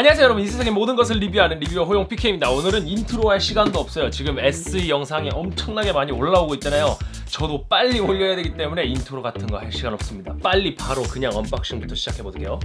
안녕하세요 여러분. 이 세상의 모든 것을 리뷰하는 reviewer 호용 PK입니다. 오늘은 인트로 할 시간도 없어요. 지금 SE 영상이 엄청나게 많이 올라오고 있잖아요. 저도 빨리 올려야 되기 때문에 인트로 같은 거 할 시간 없습니다. 빨리 바로 그냥 unboxing부터 시작해 볼게요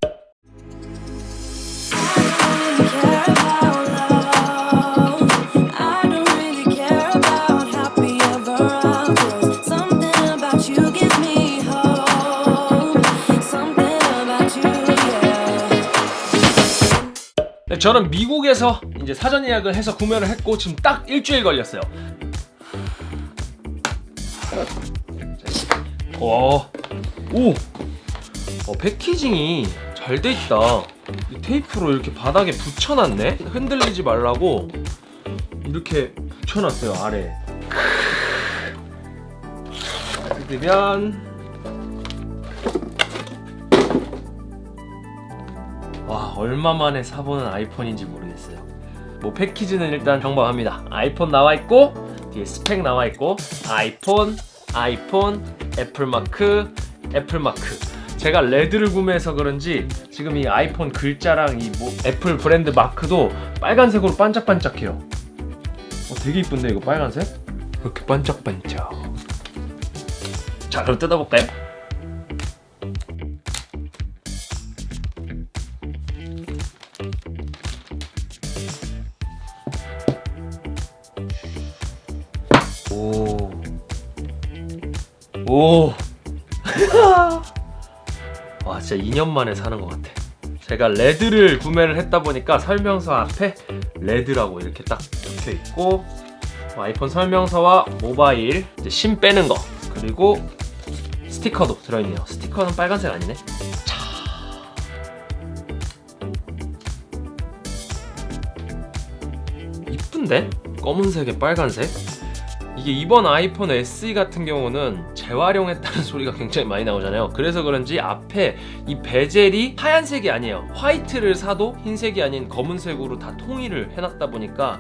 저는 미국에서 이제 사전 예약을 해서 구매를 했고 지금 딱 일주일 걸렸어요 와, 오, 어, 패키징이 잘 돼 있다. 이 테이프로 이렇게 바닥에 붙여놨네. 흔들리지 말라고 이렇게 붙여놨어요 아래. 뜯으면 와 얼마 만에 사보는 아이폰인지 모르겠어요. 뭐 패키지는 일단 평범합니다. 아이폰 나와 있고 뒤에 스펙 나와 있고 아이폰, 아이폰, 애플 마크, 애플 마크. 제가 레드를 구매해서 그런지 지금 이 아이폰 글자랑 이 뭐 애플 브랜드 마크도 빨간색으로 반짝반짝해요. 어, 되게 이쁜데 이거 빨간색? 이렇게 반짝반짝. 자 그럼 뜯어볼까요? 오. 와, 진짜 2년 만에 사는 것 같아. 제가 레드를 구매를 했다 보니까 설명서 앞에 레드라고 이렇게 딱 적혀 있고 아이폰 설명서와 모바일 심 빼는 거 그리고 스티커도 들어있네요. 스티커는 빨간색 아니네. 자. 이쁜데? 검은색에 빨간색? 이게 이번 아이폰 SE 같은 경우는 재활용했다는 소리가 굉장히 많이 나오잖아요. 그래서 그런지 앞에 이 베젤이 하얀색이 아니에요. 화이트를 사도 흰색이 아닌 검은색으로 다 통일을 해놨다 보니까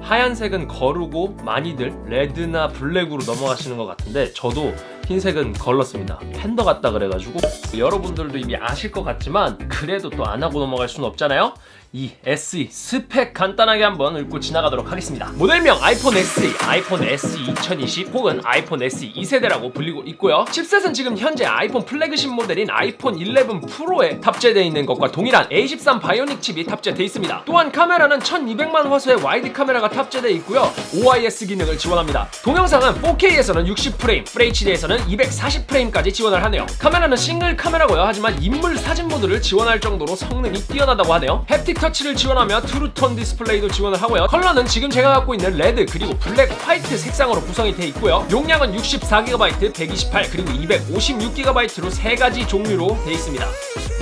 하얀색은 거르고 많이들 레드나 블랙으로 넘어가시는 것 같은데 저도 흰색은 걸렀습니다. 팬더 같다 그래가지고. 여러분들도 이미 아실 것 같지만 그래도 또 안 하고 넘어갈 수는 없잖아요 이 SE 스펙 간단하게 한번 읽고 지나가도록 하겠습니다. 모델명 아이폰 SE, 아이폰 SE 2020 혹은 아이폰 SE 2세대라고 불리고 있고요. 칩셋은 지금 현재 아이폰 플래그십 모델인 아이폰 11 프로에 탑재되어 있는 것과 동일한 A13 바이오닉 칩이 탑재되어 있습니다. 또한 카메라는 1200만 화소의 와이드 카메라가 탑재되어 있고요. OIS 기능을 지원합니다. 동영상은 4K에서는 60프레임, FHD에서는 240프레임까지 지원을 하네요. 카메라는 싱글 카메라고요. 하지만 인물 사진 모드를 지원할 정도로 성능이 뛰어나다고 하네요. 햅틱 터치를 지원하며 트루톤 디스플레이도 지원을 하고요. 컬러는 지금 제가 갖고 있는 레드 그리고 블랙 화이트 색상으로 구성이 되어 있고요. 용량은 64GB, 128 그리고 256GB로 세 가지 종류로 되어 있습니다.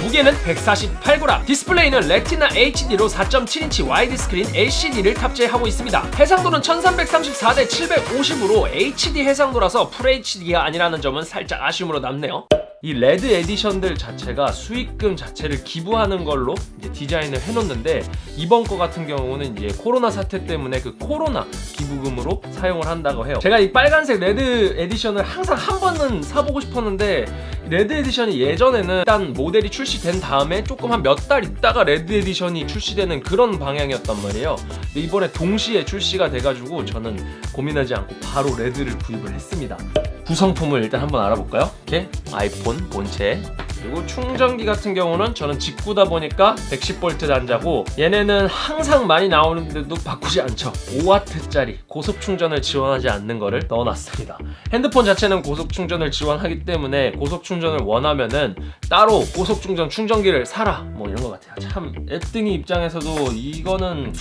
무게는 148g 디스플레이는 레티나 HD로 4.7인치 와이드 스크린 LCD를 탑재하고 있습니다. 해상도는 1334대 750으로 HD 해상도라서 FHD가 아니라는 점은 살짝 아쉬움으로 남네요 이 레드 에디션들 자체가 수익금 자체를 기부하는 걸로 디자인을 해놓는데 이번 거 같은 경우는 이제 코로나 사태 때문에 그 코로나 기부금으로 사용을 한다고 해요. 제가 이 빨간색 레드 에디션을 항상 한 번은 사보고 싶었는데 레드 에디션이 예전에는 일단 모델이 출시된 다음에 조금 한 몇 달 있다가 레드 에디션이 출시되는 그런 방향이었단 말이에요. 근데 이번에 동시에 출시가 돼가지고 저는 고민하지 않고 바로 레드를 구입을 했습니다 구성품을 일단 한번 알아볼까요? 이렇게 아이폰 본체. 그리고 충전기 같은 경우는 저는 직구다 보니까 110V 단자고 얘네는 항상 많이 나오는데도 바꾸지 않죠. 5W짜리 고속 충전을 지원하지 않는 거를 넣어놨습니다. 핸드폰 자체는 고속 충전을 지원하기 때문에 고속 충전을 원하면은 따로 고속 충전 충전기를 사라. 뭐 이런 것 같아요. 참 앱등이 입장에서도 이거는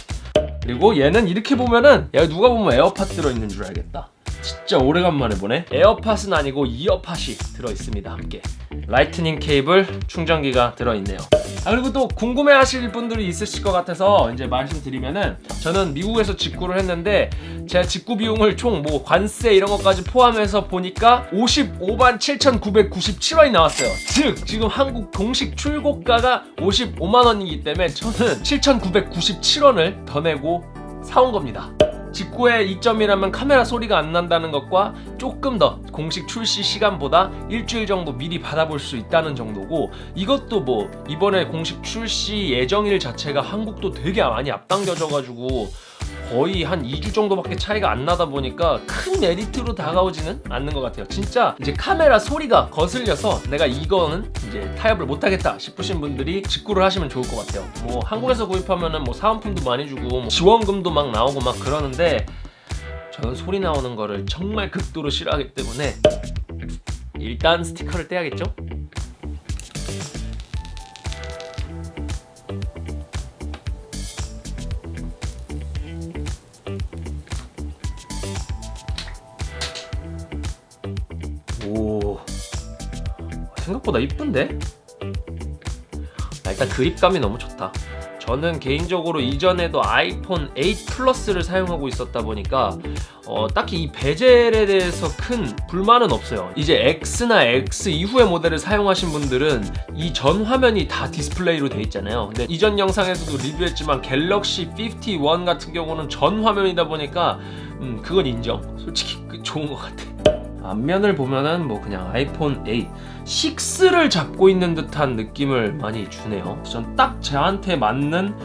그리고 얘는 이렇게 보면은 야 누가 보면 에어팟 들어있는 줄 알겠다 진짜 오래간만에 보네. 에어팟은 아니고 이어팟이 들어있습니다 함께. 라이트닝 케이블 충전기가 들어있네요. 아 그리고 또 궁금해 하실 분들이 있으실 것 같아서 이제 말씀드리면은 저는 미국에서 직구를 했는데 제가 직구 비용을 총 뭐 관세 이런 것까지 포함해서 보니까 55만 7,997원이 나왔어요. 즉 지금 한국 공식 출고가가 55만 원이기 때문에 저는 7,997원을 더 내고 사온 겁니다 직구의 이점이라면 카메라 소리가 안 난다는 것과 조금 더 공식 출시 시간보다 일주일 정도 미리 받아볼 수 있다는 정도고 이것도 뭐 이번에 공식 출시 예정일 자체가 한국도 되게 많이 앞당겨져가지고 거의 한 2주 정도밖에 차이가 안 나다 보니까 큰 메리트로 다가오지는 않는 것 같아요. 진짜 이제 카메라 소리가 거슬려서 내가 이거는 이제 타협을 못하겠다 싶으신 분들이 직구를 하시면 좋을 것 같아요. 뭐 한국에서 구입하면은 뭐 사은품도 많이 주고 뭐 지원금도 막 나오고 막 그러는데 저는 소리 나오는 거를 정말 극도로 싫어하기 때문에 일단 스티커를 떼야겠죠? 생각보다 이쁜데? 아, 일단 그립감이 너무 좋다. 저는 개인적으로 이전에도 아이폰 8 플러스를 사용하고 있었다 보니까 어, 딱히 이 베젤에 대해서 큰 불만은 없어요. 이제 X나 X 이후의 모델을 사용하신 분들은 이 전 화면이 다 디스플레이로 돼 있잖아요. 근데 이전 영상에서도 리뷰했지만 갤럭시 51 같은 경우는 전 화면이다 보니까 음, 그건 인정. 솔직히 그 좋은 것 같아. 앞면을 보면은 뭐 그냥 아이폰 8 6를 잡고 있는 듯한 느낌을 많이 주네요. 전 딱 저한테 맞는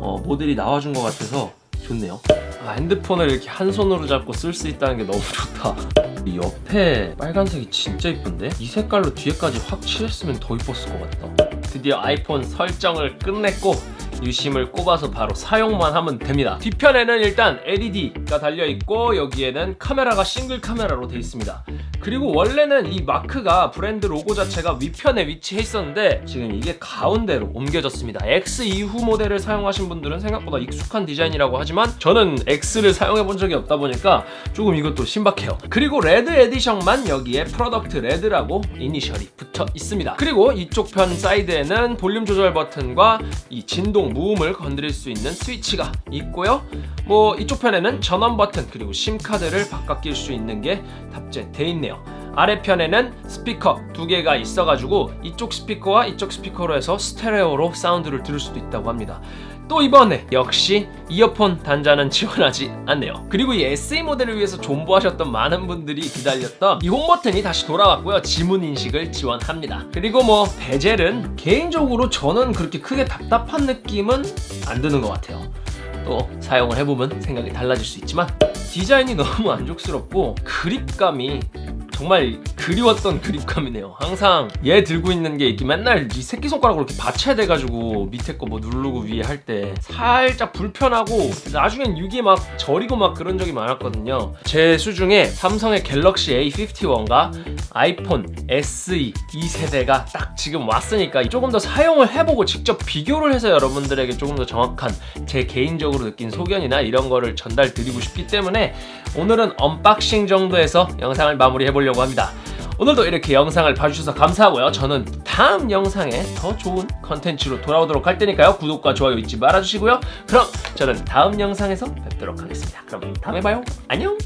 어, 모델이 나와준 것 같아서 좋네요. 아, 핸드폰을 이렇게 한 손으로 잡고 쓸 수 있다는 게 너무 좋다. 이 옆에 빨간색이 진짜 이쁜데? 이 색깔로 뒤에까지 확 칠했으면 더 이뻤을 것 같다. 드디어 아이폰 설정을 끝냈고 유심을 꼽아서 바로 사용만 하면 됩니다. 뒤편에는 일단 LED가 달려있고 여기에는 카메라가 싱글 카메라로 되어 있습니다. 그리고 원래는 이 마크가 브랜드 로고 자체가 위편에 위치해 있었는데 지금 이게 가운데로 옮겨졌습니다. X 이후 모델을 사용하신 분들은 생각보다 익숙한 디자인이라고 하지만 저는 X를 사용해 본 적이 없다 보니까 조금 이것도 신박해요. 그리고 레드 에디션만 여기에 Product RED라고 이니셜이 붙어 있습니다. 그리고 이쪽 편 사이드에는 볼륨 조절 버튼과 이 진동 무음을 건드릴 수 있는 스위치가 있고요. 뭐 이쪽 편에는 전원 버튼 그리고 심카드를 바꿔 낄 수 있는 게 탑재돼 있네요. 아래편에는 스피커 두 개가 있어가지고 이쪽 스피커와 이쪽 스피커로 해서 스테레오로 사운드를 들을 수도 있다고 합니다. 또 이번에 역시 이어폰 단자는 지원하지 않네요. 그리고 이 SE 모델을 위해서 존버하셨던 많은 분들이 기다렸던 이 홈 버튼이 다시 돌아왔고요. 지문 인식을 지원합니다. 그리고 뭐 베젤은 개인적으로 저는 그렇게 크게 답답한 느낌은 안 드는 것 같아요. 또 사용을 해보면 생각이 달라질 수 있지만 디자인이 너무 만족스럽고 그립감이 정말 그리웠던 그립감이네요. 항상 얘 들고 있는 게 이렇게 맨날 이 새끼손가락으로 이렇게 받쳐야 돼가지고 밑에 거 뭐 누르고 위에 할 때 살짝 불편하고 나중엔 이게 막 저리고 막 그런 적이 많았거든요. 제 수중에 삼성의 갤럭시 A51과 아이폰 SE 2세대가 딱 지금 왔으니까 조금 더 사용을 해보고 직접 비교를 해서 여러분들에게 조금 더 정확한 제 개인적으로 느낀 소견이나 이런 거를 전달 드리고 싶기 때문에 오늘은 unboxing 정도에서 영상을 마무리해 보려고 합니다. 오늘도 이렇게 영상을 봐주셔서 감사하고요. 저는 다음 영상에 더 좋은 컨텐츠로 돌아오도록 할 테니까요. 구독과 좋아요 잊지 말아주시고요. 그럼 저는 다음 영상에서 뵙도록 하겠습니다. 그럼 다음에 봐요. 안녕!